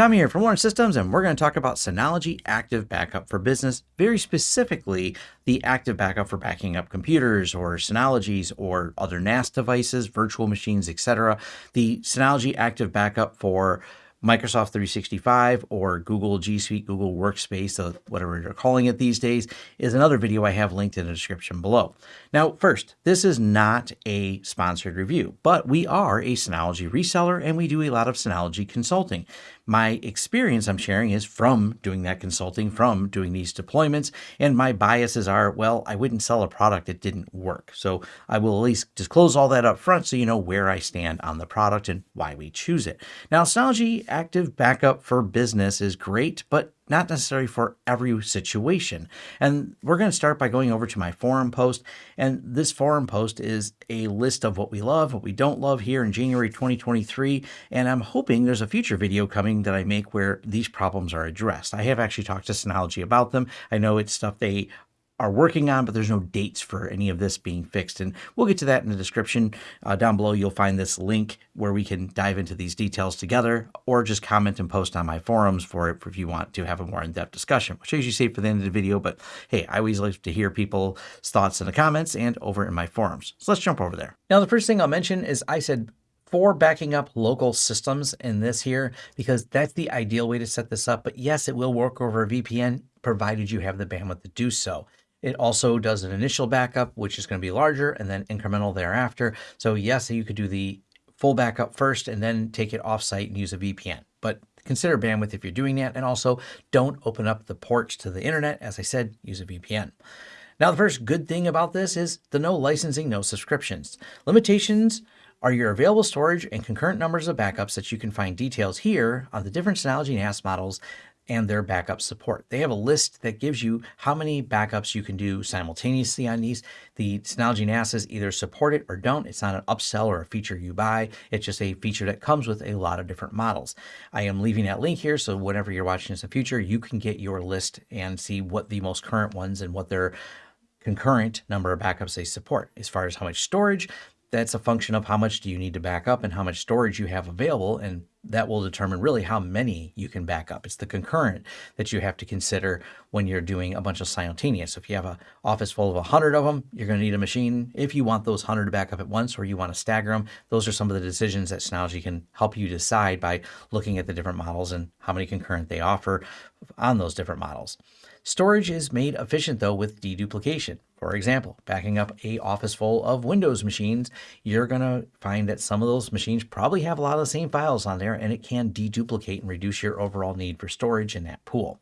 Tommy here from Lawrence Systems, and we're going to talk about Synology Active Backup for Business, very specifically the active backup for backing up computers or Synologies or other NAS devices, virtual machines, etc. The Synology Active Backup for Microsoft 365 or Google G Suite, Google Workspace, uh, whatever you're calling it these days, is another video I have linked in the description below. Now, first, this is not a sponsored review, but we are a Synology reseller and we do a lot of Synology consulting. My experience I'm sharing is from doing that consulting, from doing these deployments, and my biases are, well, I wouldn't sell a product that didn't work. So I will at least disclose all that up front so you know where I stand on the product and why we choose it. Now, Synology Active Backup for Business is great, but not necessary for every situation. And we're going to start by going over to my forum post. And this forum post is a list of what we love, what we don't love here in January 2023. And I'm hoping there's a future video coming that I make where these problems are addressed. I have actually talked to Synology about them. I know it's stuff they are working on, but there's no dates for any of this being fixed. And we'll get to that in the description. Uh, down below, you'll find this link where we can dive into these details together, or just comment and post on my forums for it if you want to have a more in-depth discussion, which I usually save for the end of the video. But hey, I always like to hear people's thoughts in the comments and over in my forums. So let's jump over there. Now, the first thing I'll mention is I said for backing up local systems in this here, because that's the ideal way to set this up. But yes, it will work over a VPN, provided you have the bandwidth to do so. It also does an initial backup, which is going to be larger and then incremental thereafter. So yes, you could do the full backup first and then take it offsite and use a VPN. But consider bandwidth if you're doing that. And also don't open up the ports to the internet. As I said, use a VPN. Now, the first good thing about this is the no licensing, no subscriptions. Limitations are your available storage and concurrent numbers of backups that you can find details here on the different Synology NAS models and their backup support. They have a list that gives you how many backups you can do simultaneously on these. The Synology NASs either support it or don't. It's not an upsell or a feature you buy. It's just a feature that comes with a lot of different models. I am leaving that link here, so whenever you're watching this in the future, you can get your list and see what the most current ones and what their concurrent number of backups they support. As far as how much storage, that's a function of how much do you need to back up and how much storage you have available. And that will determine really how many you can back up. It's the concurrent that you have to consider when you're doing a bunch of simultaneous. If you have an office full of 100 of them, you're going to need a machine. If you want those 100 to back up at once or you want to stagger them, those are some of the decisions that Synology can help you decide by looking at the different models and how many concurrent they offer on those different models. Storage is made efficient though with deduplication. For example, backing up a office full of Windows machines, you're going to find that some of those machines probably have a lot of the same files on there and it can deduplicate and reduce your overall need for storage in that pool.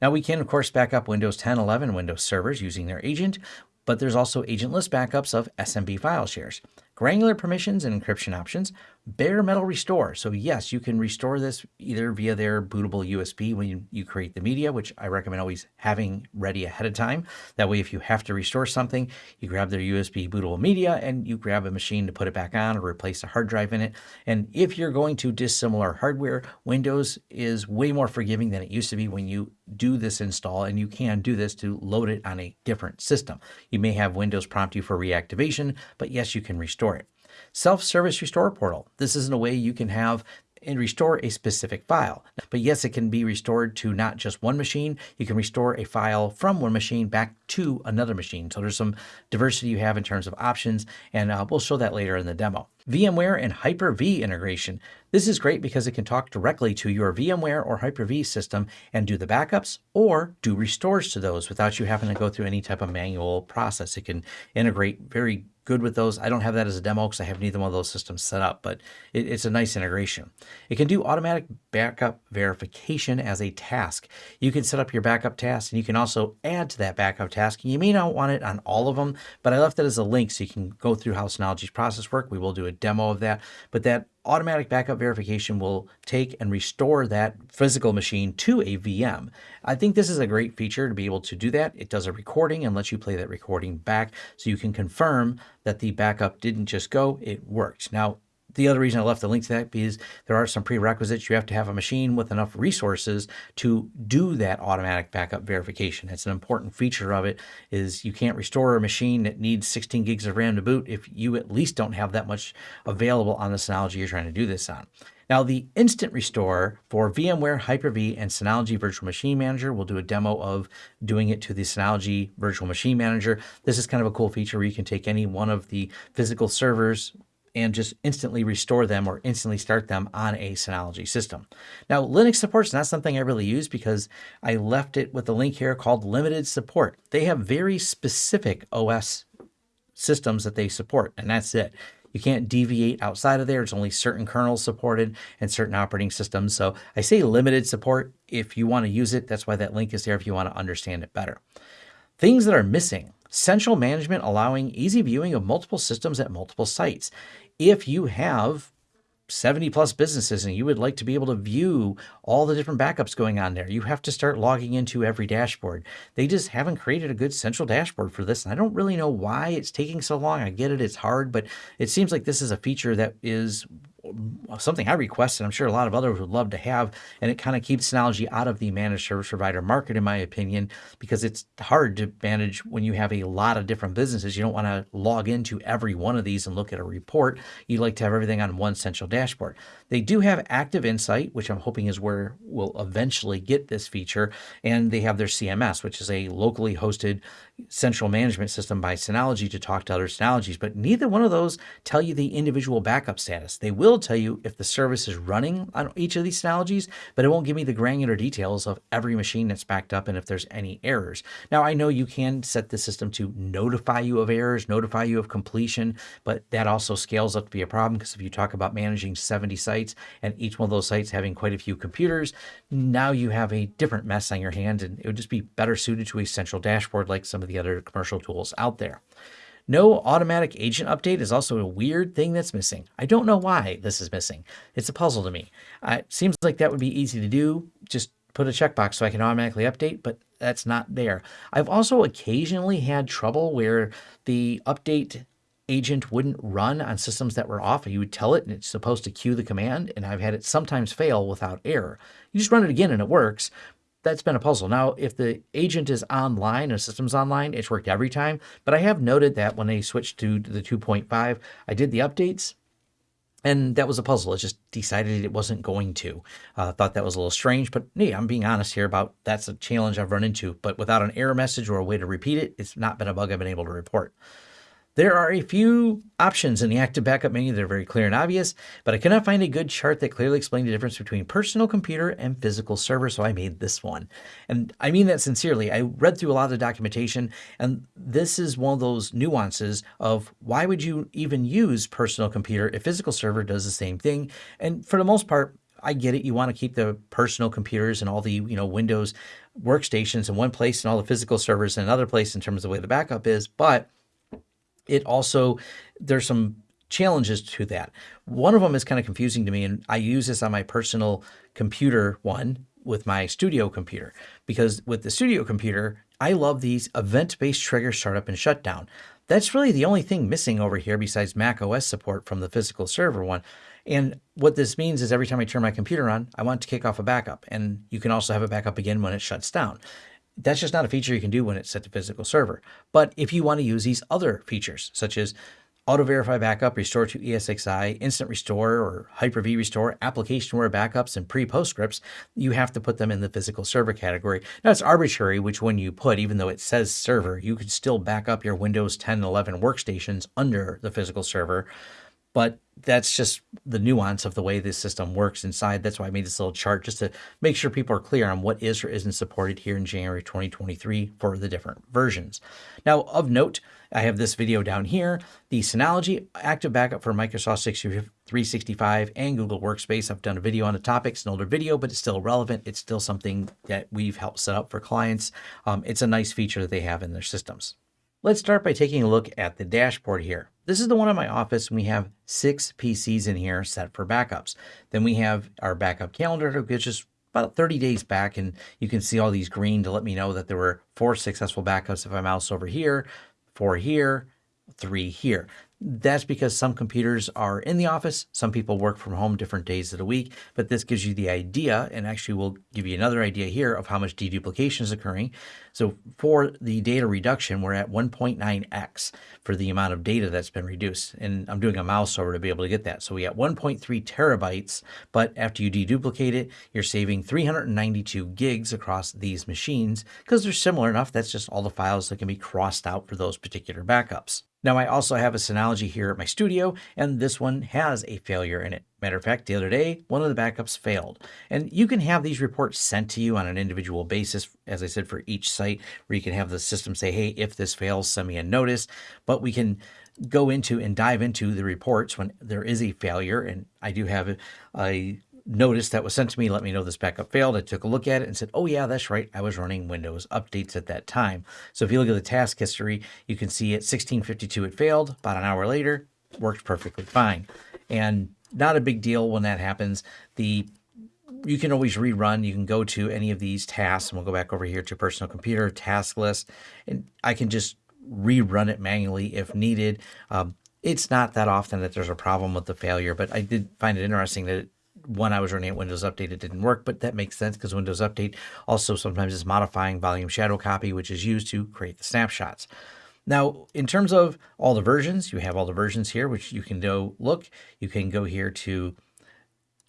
Now we can of course back up Windows 10, 11 Windows servers using their agent, but there's also agentless backups of SMB file shares granular permissions and encryption options, bare metal restore. So yes, you can restore this either via their bootable USB when you, create the media, which I recommend always having ready ahead of time. That way, if you have to restore something, you grab their USB bootable media and you grab a machine to put it back on or replace a hard drive in it. And if you're going to dissimilar hardware, Windows is way more forgiving than it used to be when you do this install and you can do this to load it on a different system. You may have Windows prompt you for reactivation, but yes, you can restore it. Self-service restore portal. This isn't a way you can have and restore a specific file. But yes, it can be restored to not just one machine. You can restore a file from one machine back to another machine. So there's some diversity you have in terms of options, and uh, we'll show that later in the demo. VMware and Hyper-V integration. This is great because it can talk directly to your VMware or Hyper-V system and do the backups or do restores to those without you having to go through any type of manual process. It can integrate very good with those. I don't have that as a demo because I have neither one of those systems set up, but it, it's a nice integration. It can do automatic backup verification as a task. You can set up your backup task and you can also add to that backup task. You may not want it on all of them, but I left it as a link so you can go through how Synology's process work. We will do a demo of that, but that automatic backup verification will take and restore that physical machine to a VM. I think this is a great feature to be able to do that. It does a recording and lets you play that recording back so you can confirm that the backup didn't just go, it worked. Now, the other reason I left the link to that is there are some prerequisites. You have to have a machine with enough resources to do that automatic backup verification. It's an important feature of it is you can't restore a machine that needs 16 gigs of RAM to boot if you at least don't have that much available on the Synology you're trying to do this on. Now, the instant restore for VMware Hyper-V and Synology Virtual Machine Manager, we'll do a demo of doing it to the Synology Virtual Machine Manager. This is kind of a cool feature where you can take any one of the physical servers and just instantly restore them or instantly start them on a Synology system. Now, Linux support is not something I really use because I left it with a link here called limited support. They have very specific OS systems that they support, and that's it. You can't deviate outside of there. It's only certain kernels supported and certain operating systems. So I say limited support. If you want to use it, that's why that link is there if you want to understand it better. Things that are missing. Central management allowing easy viewing of multiple systems at multiple sites if you have 70 plus businesses and you would like to be able to view all the different backups going on there, you have to start logging into every dashboard. They just haven't created a good central dashboard for this. And I don't really know why it's taking so long. I get it, it's hard, but it seems like this is a feature that is Uh, something I requested. I'm sure a lot of others would love to have, and it kind of keeps Synology out of the managed service provider market, in my opinion, because it's hard to manage when you have a lot of different businesses. You don't want to log into every one of these and look at a report. You'd like to have everything on one central dashboard. They do have Active Insight, which I'm hoping is where we'll eventually get this feature, and they have their CMS, which is a locally hosted central management system by Synology to talk to other Synologies, but neither one of those tell you the individual backup status. They will tell you if the service is running on each of these Synologies, but it won't give me the granular details of every machine that's backed up and if there's any errors. Now, I know you can set the system to notify you of errors, notify you of completion, but that also scales up to be a problem because if you talk about managing 70 sites and each one of those sites having quite a few computers, now you have a different mess on your hands and it would just be better suited to a central dashboard like some of the other commercial tools out there. No automatic agent update is also a weird thing that's missing. I don't know why this is missing. It's a puzzle to me. It seems like that would be easy to do. Just put a checkbox so I can automatically update, but that's not there. I've also occasionally had trouble where the update agent wouldn't run on systems that were off. You would tell it and it's supposed to queue the command, and I've had it sometimes fail without error. You just run it again and it works, that's been a puzzle. Now, if the agent is online and system's online, it's worked every time. But I have noted that when they switched to the 2.5, I did the updates and that was a puzzle. It just decided it wasn't going to. Uh, thought that was a little strange, but yeah, I'm being honest here about that's a challenge I've run into. But without an error message or a way to repeat it, it's not been a bug I've been able to report. There are a few options in the active backup menu that are very clear and obvious, but I cannot find a good chart that clearly explained the difference between personal computer and physical server, so I made this one. And I mean that sincerely. I read through a lot of the documentation, and this is one of those nuances of why would you even use personal computer if physical server does the same thing? And for the most part, I get it. You want to keep the personal computers and all the, you know, Windows workstations in one place and all the physical servers in another place in terms of the way the backup is, but it also, there's some challenges to that. One of them is kind of confusing to me, and I use this on my personal computer one with my studio computer because with the studio computer, I love these event-based trigger startup and shutdown. That's really the only thing missing over here besides Mac OS support from the physical server one. And what this means is every time I turn my computer on, I want to kick off a backup. And you can also have a backup again when it shuts down. That's just not a feature you can do when it's set to physical server. But if you want to use these other features, such as auto verify backup, restore to ESXi, instant restore or Hyper-V restore, application-aware backups, and pre-post scripts, you have to put them in the physical server category. Now it's arbitrary which one you put, even though it says server, you could still back up your Windows 10 and 11 workstations under the physical server but that's just the nuance of the way this system works inside. That's why I made this little chart just to make sure people are clear on what is or isn't supported here in January 2023 for the different versions. Now, of note, I have this video down here, the Synology Active Backup for Microsoft 365 and Google Workspace. I've done a video on the topic. It's an older video, but it's still relevant. It's still something that we've helped set up for clients. Um, it's a nice feature that they have in their systems. Let's start by taking a look at the dashboard here. This is the one in my office. And we have six PCs in here set for backups. Then we have our backup calendar, which is about 30 days back. And you can see all these green to let me know that there were four successful backups if I mouse over here, four here, three here. That's because some computers are in the office, some people work from home different days of the week, but this gives you the idea and actually will give you another idea here of how much deduplication is occurring. So for the data reduction, we're at 1.9x for the amount of data that's been reduced. And I'm doing a mouse over to be able to get that. So we got 1.3 terabytes, but after you deduplicate it, you're saving 392 gigs across these machines because they're similar enough. That's just all the files that can be crossed out for those particular backups. Now I also have a Synology here at my studio, and this one has a failure in it. Matter of fact, the other day, one of the backups failed. And you can have these reports sent to you on an individual basis, as I said, for each site, where you can have the system say, hey, if this fails, send me a notice. But we can go into and dive into the reports when there is a failure. And I do have a notice that was sent to me let me know this backup failed. I took a look at it and said, oh yeah, that's right. I was running Windows updates at that time. So if you look at the task history, you can see at 1652 it failed. About an hour later, worked perfectly fine. And not a big deal when that happens. The you can always rerun. You can go to any of these tasks, and we'll go back over here to personal computer task list, and I can just rerun it manually if needed. Um, it's not that often that there's a problem with the failure, but I did find it interesting that when I was running at Windows Update, it didn't work, but that makes sense because Windows Update also sometimes is modifying volume shadow copy, which is used to create the snapshots. Now, in terms of all the versions, you have all the versions here, which you can go look. You can go here to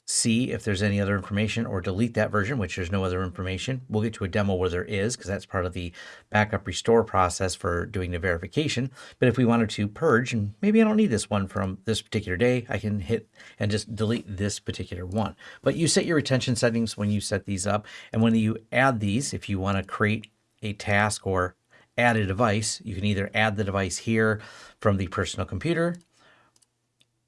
see if there's any other information or delete that version, which there's no other information. We'll get to a demo where there is, because that's part of the backup restore process for doing the verification. But if we wanted to purge, and maybe I don't need this one from this particular day, I can hit and just delete this particular one. But you set your retention settings when you set these up. And when you add these, if you want to create a task or add a device, you can either add the device here from the personal computer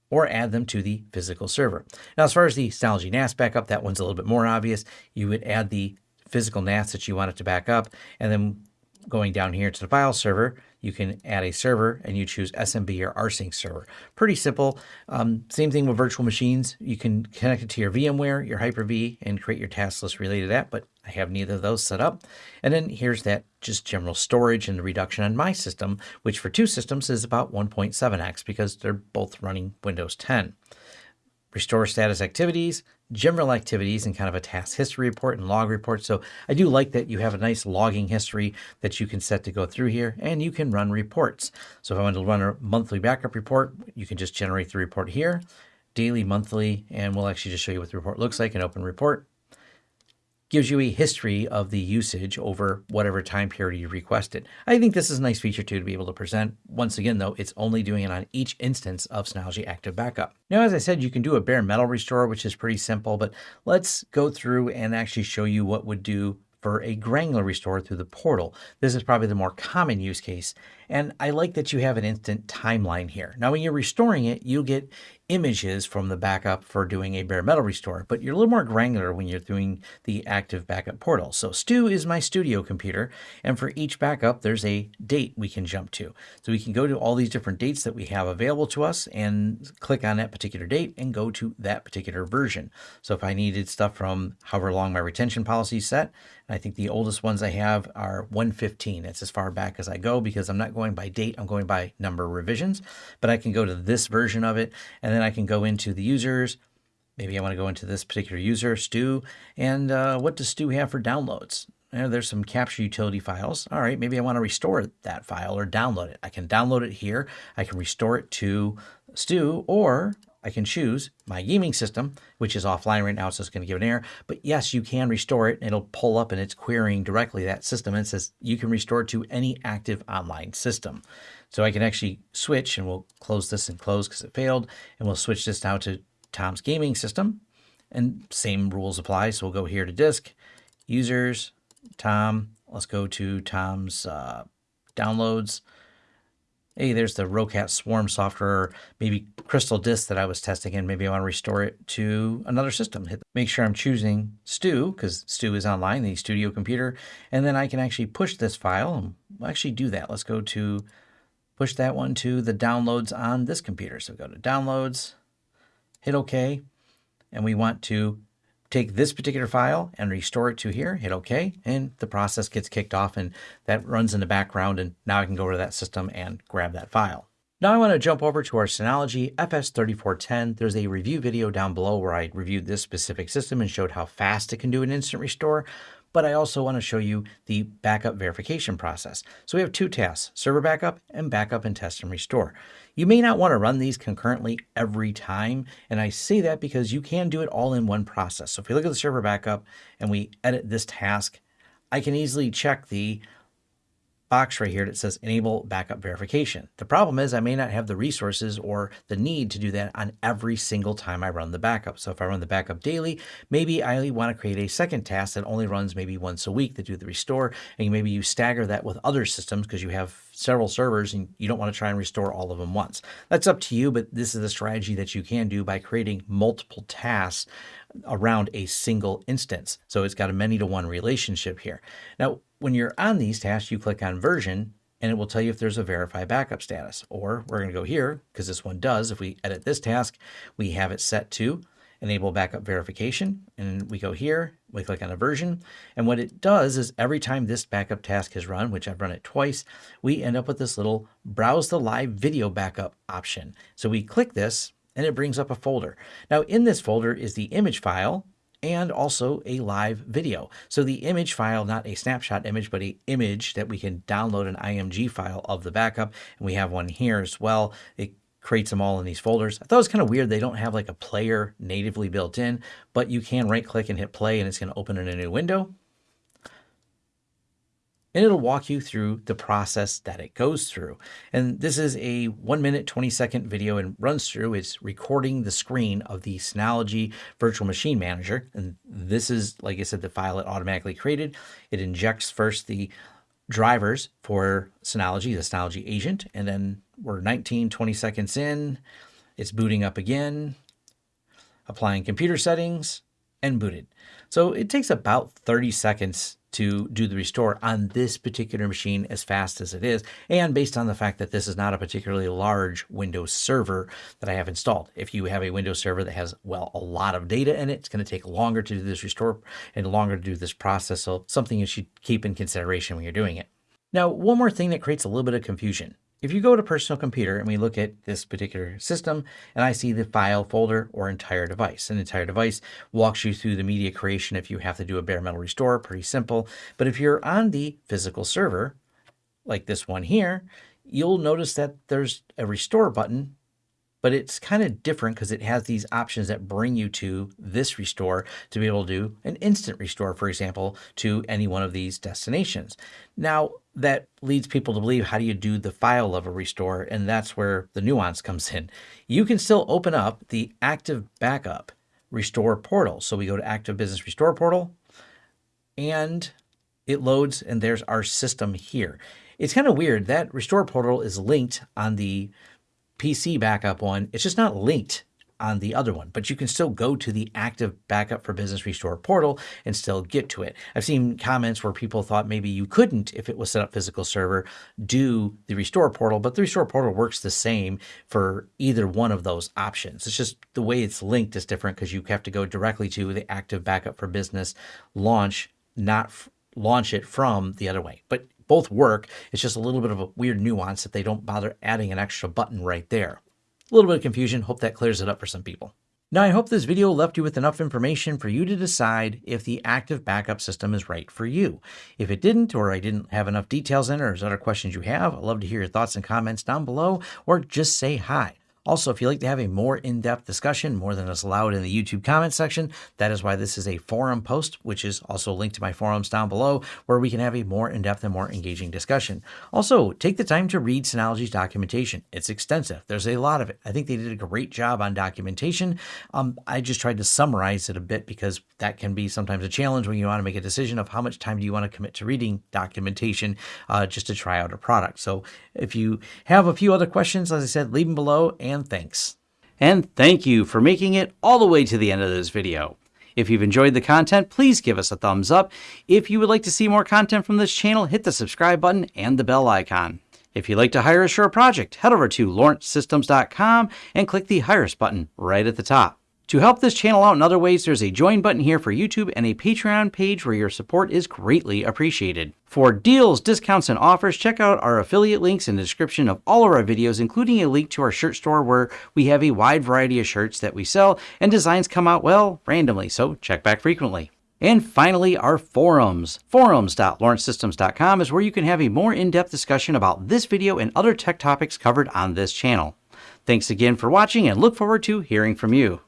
or add them to the physical server. Now, as far as the Synology NAS backup, that one's a little bit more obvious. You would add the physical NAS that you want it to back up, and then going down here to the file server, you can add a server and you choose SMB or rsync server. Pretty simple. Um, same thing with virtual machines. You can connect it to your VMware, your Hyper-V, and create your task list related to that, but I have neither of those set up. And then here's that just general storage and the reduction on my system, which for two systems is about 1.7x because they're both running Windows 10. Restore status activities, general activities, and kind of a task history report and log report. So I do like that you have a nice logging history that you can set to go through here and you can run reports. So if I want to run a monthly backup report, you can just generate the report here, daily, monthly, and we'll actually just show you what the report looks like, an open report gives you a history of the usage over whatever time period you requested. I think this is a nice feature too to be able to present. Once again, though, it's only doing it on each instance of Synology Active Backup. Now, as I said, you can do a bare metal restore, which is pretty simple, but let's go through and actually show you what would do for a granular restore through the portal. This is probably the more common use case. And I like that you have an instant timeline here. Now, when you're restoring it, you'll get images from the backup for doing a bare metal restore, but you're a little more granular when you're doing the active backup portal. So Stu is my studio computer, and for each backup, there's a date we can jump to. So we can go to all these different dates that we have available to us and click on that particular date and go to that particular version. So if I needed stuff from however long my retention policy set, I think the oldest ones I have are 115. It's as far back as I go because I'm not going by date, I'm going by number of revisions, but I can go to this version of it and then I can go into the users. Maybe I want to go into this particular user, Stu, and uh, what does Stu have for downloads? There's some capture utility files. All right, maybe I want to restore that file or download it. I can download it here. I can restore it to Stu, or I can choose my gaming system, which is offline right now, so it's going to give an error. But yes, you can restore it. And it'll pull up and it's querying directly that system. And it says you can restore to any active online system. So I can actually switch, and we'll close this and close because it failed. And we'll switch this now to Tom's gaming system. And same rules apply. So we'll go here to disk, users, Tom. Let's go to Tom's uh, downloads hey, there's the Roccat Swarm software, maybe Crystal Disk that I was testing, and maybe I want to restore it to another system. Hit, make sure I'm choosing Stu, because Stu is online, the studio computer, and then I can actually push this file, and we'll actually do that. Let's go to push that one to the downloads on this computer. So go to downloads, hit OK, and we want to take this particular file and restore it to here, hit OK, and the process gets kicked off and that runs in the background and now I can go to that system and grab that file. Now I want to jump over to our Synology FS3410. There's a review video down below where I reviewed this specific system and showed how fast it can do an instant restore, but I also want to show you the backup verification process. So we have two tasks, server backup and backup and test and restore. You may not want to run these concurrently every time, and I say that because you can do it all in one process. So if we look at the server backup and we edit this task, I can easily check the box right here that says enable backup verification. The problem is I may not have the resources or the need to do that on every single time I run the backup. So if I run the backup daily, maybe I want to create a second task that only runs maybe once a week to do the restore. And maybe you stagger that with other systems because you have several servers and you don't want to try and restore all of them once. That's up to you, but this is a strategy that you can do by creating multiple tasks around a single instance. So it's got a many to one relationship here. Now, when you're on these tasks, you click on version and it will tell you if there's a verify backup status. Or we're going to go here because this one does. If we edit this task, we have it set to enable backup verification. And we go here, we click on a version. And what it does is every time this backup task is run, which I've run it twice, we end up with this little browse the live video backup option. So we click this and it brings up a folder. Now in this folder is the image file and also a live video. So the image file, not a snapshot image, but a image that we can download an IMG file of the backup. And we have one here as well. It creates them all in these folders. I thought it was kind of weird. They don't have like a player natively built in, but you can right click and hit play and it's going to open in a new window and it'll walk you through the process that it goes through. And this is a one minute, 20 second video and runs through. It's recording the screen of the Synology Virtual Machine Manager. And this is, like I said, the file it automatically created. It injects first the drivers for Synology, the Synology agent, and then we're 19, 20 seconds in. It's booting up again, applying computer settings, and booted. So it takes about 30 seconds to do the restore on this particular machine as fast as it is, and based on the fact that this is not a particularly large Windows server that I have installed. If you have a Windows server that has, well, a lot of data in it, it's going to take longer to do this restore and longer to do this process, so something you should keep in consideration when you're doing it. Now, one more thing that creates a little bit of confusion. If you go to personal computer and we look at this particular system and I see the file folder or entire device, an entire device walks you through the media creation if you have to do a bare metal restore, pretty simple. But if you're on the physical server, like this one here, you'll notice that there's a restore button but it's kind of different because it has these options that bring you to this restore to be able to do an instant restore, for example, to any one of these destinations. Now, that leads people to believe how do you do the file level restore? And that's where the nuance comes in. You can still open up the active backup restore portal. So we go to active business restore portal and it loads and there's our system here. It's kind of weird that restore portal is linked on the PC backup one, it's just not linked on the other one, but you can still go to the active backup for business restore portal and still get to it. I've seen comments where people thought maybe you couldn't, if it was set up physical server, do the restore portal, but the restore portal works the same for either one of those options. It's just the way it's linked is different because you have to go directly to the active backup for business launch, not launch it from the other way. But both work. It's just a little bit of a weird nuance that they don't bother adding an extra button right there. A little bit of confusion. Hope that clears it up for some people. Now, I hope this video left you with enough information for you to decide if the active backup system is right for you. If it didn't, or I didn't have enough details in, or there's other questions you have, I'd love to hear your thoughts and comments down below, or just say hi. Also, if you'd like to have a more in-depth discussion, more than is allowed in the YouTube comment section, that is why this is a forum post, which is also linked to my forums down below, where we can have a more in-depth and more engaging discussion. Also, take the time to read Synology's documentation. It's extensive. There's a lot of it. I think they did a great job on documentation. Um, I just tried to summarize it a bit because that can be sometimes a challenge when you want to make a decision of how much time do you want to commit to reading documentation uh, just to try out a product. So if you have a few other questions, as I said, leave them below and and thanks. And thank you for making it all the way to the end of this video. If you've enjoyed the content, please give us a thumbs up. If you would like to see more content from this channel, hit the subscribe button and the bell icon. If you'd like to hire a project, head over to lawrencesystems.com and click the Hire Us button right at the top. To help this channel out in other ways, there's a join button here for YouTube and a Patreon page where your support is greatly appreciated. For deals, discounts, and offers, check out our affiliate links in the description of all of our videos, including a link to our shirt store where we have a wide variety of shirts that we sell and designs come out, well, randomly, so check back frequently. And finally, our forums. Forums.lawrencesystems.com is where you can have a more in-depth discussion about this video and other tech topics covered on this channel. Thanks again for watching and look forward to hearing from you.